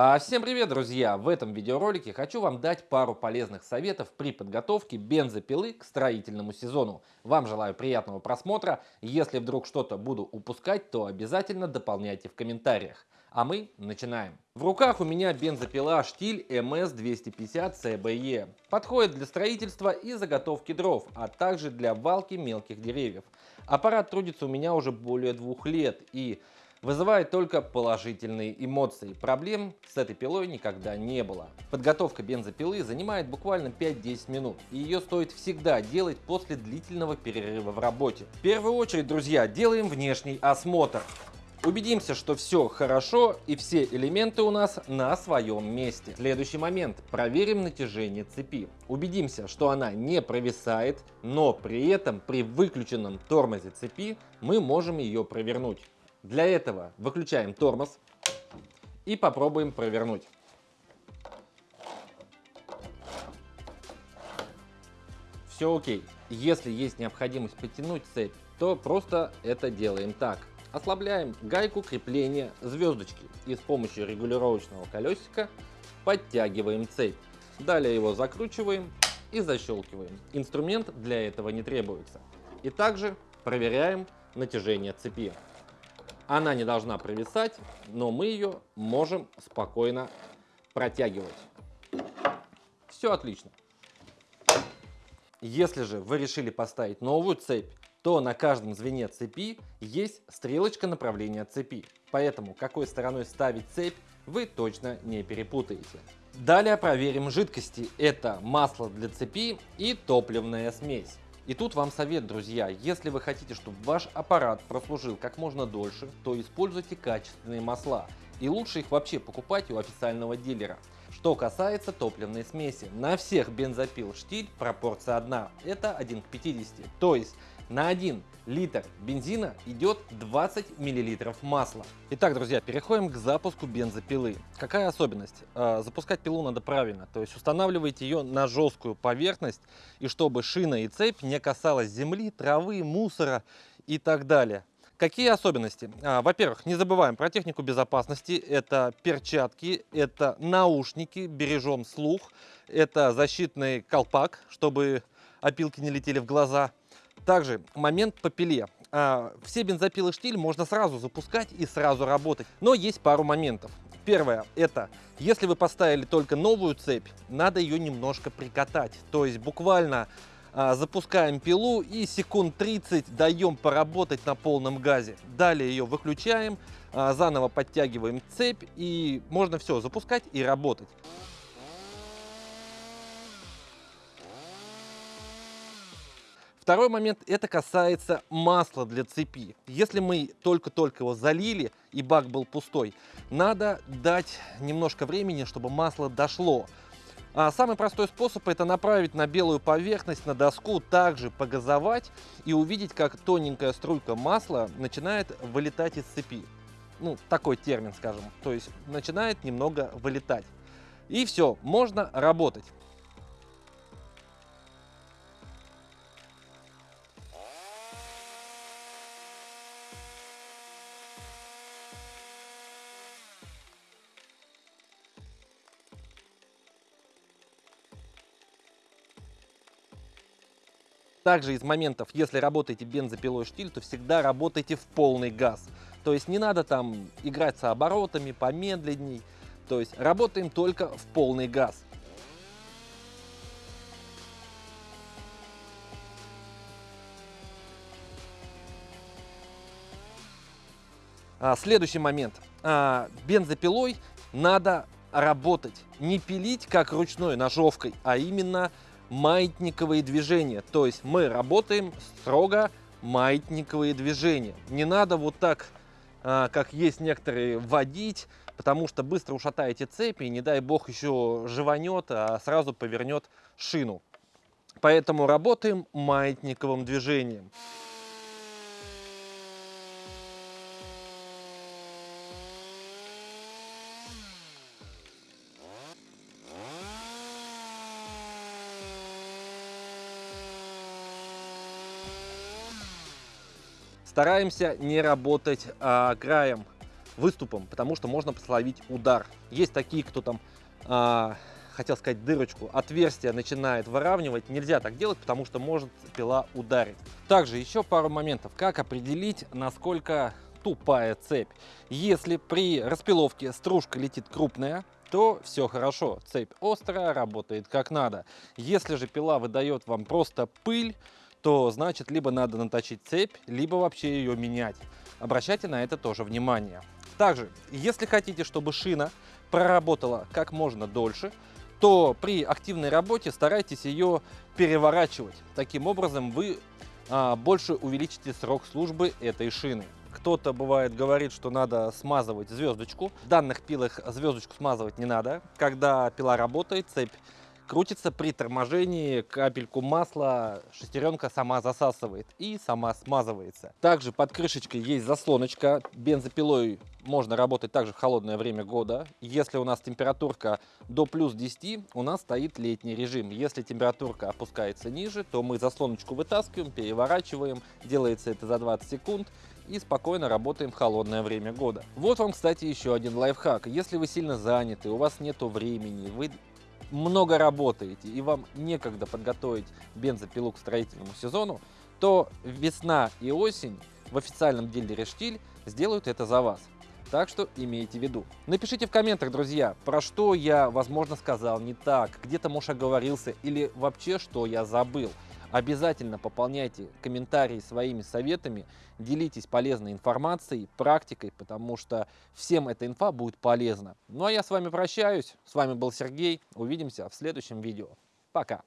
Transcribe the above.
А, всем привет, друзья! В этом видеоролике хочу вам дать пару полезных советов при подготовке бензопилы к строительному сезону. Вам желаю приятного просмотра. Если вдруг что-то буду упускать, то обязательно дополняйте в комментариях. А мы начинаем. В руках у меня бензопила штиль MS250 CBE. Подходит для строительства и заготовки дров, а также для валки мелких деревьев. Аппарат трудится у меня уже более двух лет и вызывает только положительные эмоции. Проблем с этой пилой никогда не было. Подготовка бензопилы занимает буквально 5-10 минут, и ее стоит всегда делать после длительного перерыва в работе. В первую очередь, друзья, делаем внешний осмотр. Убедимся, что все хорошо и все элементы у нас на своем месте. Следующий момент. Проверим натяжение цепи. Убедимся, что она не провисает, но при этом при выключенном тормозе цепи мы можем ее провернуть. Для этого выключаем тормоз и попробуем провернуть. Все окей. Если есть необходимость потянуть цепь, то просто это делаем так. Ослабляем гайку крепления звездочки и с помощью регулировочного колесика подтягиваем цепь. Далее его закручиваем и защелкиваем. Инструмент для этого не требуется. И также проверяем натяжение цепи. Она не должна провисать, но мы ее можем спокойно протягивать. Все отлично. Если же вы решили поставить новую цепь, то на каждом звене цепи есть стрелочка направления цепи. Поэтому какой стороной ставить цепь вы точно не перепутаете. Далее проверим жидкости. Это масло для цепи и топливная смесь. И тут вам совет, друзья, если вы хотите, чтобы ваш аппарат прослужил как можно дольше, то используйте качественные масла. И лучше их вообще покупать у официального дилера. Что касается топливной смеси, на всех бензопил штиль пропорция одна, это 1 к 50. То есть на 1 литр бензина идет 20 миллилитров масла. Итак, друзья, переходим к запуску бензопилы. Какая особенность? А, запускать пилу надо правильно, то есть устанавливаете ее на жесткую поверхность, и чтобы шина и цепь не касалась земли, травы, мусора и так далее. Какие особенности? А, Во-первых, не забываем про технику безопасности. Это перчатки, это наушники, бережем слух, это защитный колпак, чтобы опилки не летели в глаза. Также момент по пиле. А, все бензопилы штиль можно сразу запускать и сразу работать, но есть пару моментов. Первое, это если вы поставили только новую цепь, надо ее немножко прикатать. То есть буквально а, запускаем пилу и секунд 30 даем поработать на полном газе. Далее ее выключаем, а, заново подтягиваем цепь и можно все запускать и работать. Второй момент, это касается масла для цепи. Если мы только-только его залили и бак был пустой, надо дать немножко времени, чтобы масло дошло. А самый простой способ это направить на белую поверхность, на доску, также погазовать и увидеть, как тоненькая струйка масла начинает вылетать из цепи. Ну, такой термин, скажем. То есть начинает немного вылетать. И все, можно работать. Также из моментов, если работаете бензопилой штиль, то всегда работайте в полный газ. То есть не надо там играть с оборотами, помедленней. То есть работаем только в полный газ. А, следующий момент. А, бензопилой надо работать, не пилить как ручной ножовкой, а именно маятниковые движения. То есть мы работаем строго маятниковые движения. Не надо вот так, а, как есть некоторые, водить, потому что быстро ушатаете цепи, и не дай бог еще живанет, а сразу повернет шину. Поэтому работаем маятниковым движением. Стараемся не работать а, краем. выступом, потому что можно словить удар. Есть такие, кто там, а, хотел сказать дырочку, отверстие начинает выравнивать. Нельзя так делать, потому что может пила ударить. Также еще пару моментов. Как определить, насколько тупая цепь. Если при распиловке стружка летит крупная, то все хорошо, цепь острая, работает как надо. Если же пила выдает вам просто пыль, то значит либо надо наточить цепь, либо вообще ее менять. Обращайте на это тоже внимание. Также, если хотите, чтобы шина проработала как можно дольше, то при активной работе старайтесь ее переворачивать. Таким образом вы а, больше увеличите срок службы этой шины. Кто-то бывает говорит, что надо смазывать звездочку. В данных пилах звездочку смазывать не надо. Когда пила работает, цепь крутится при торможении, капельку масла шестеренка сама засасывает и сама смазывается. Также под крышечкой есть заслоночка. Бензопилой можно работать также в холодное время года. Если у нас температурка до плюс 10, у нас стоит летний режим. Если температурка опускается ниже, то мы заслоночку вытаскиваем, переворачиваем. Делается это за 20 секунд и спокойно работаем в холодное время года. Вот вам, кстати, еще один лайфхак. Если вы сильно заняты, у вас нет времени, вы много работаете и вам некогда подготовить бензопилу к строительному сезону, то весна и осень в официальном деле Рештиль сделают это за вас. Так что имейте в виду. Напишите в комментах, друзья, про что я, возможно, сказал не так, где-то, может, оговорился или вообще, что я забыл. Обязательно пополняйте комментарии своими советами, делитесь полезной информацией, практикой, потому что всем эта инфа будет полезна. Ну а я с вами прощаюсь. С вами был Сергей. Увидимся в следующем видео. Пока.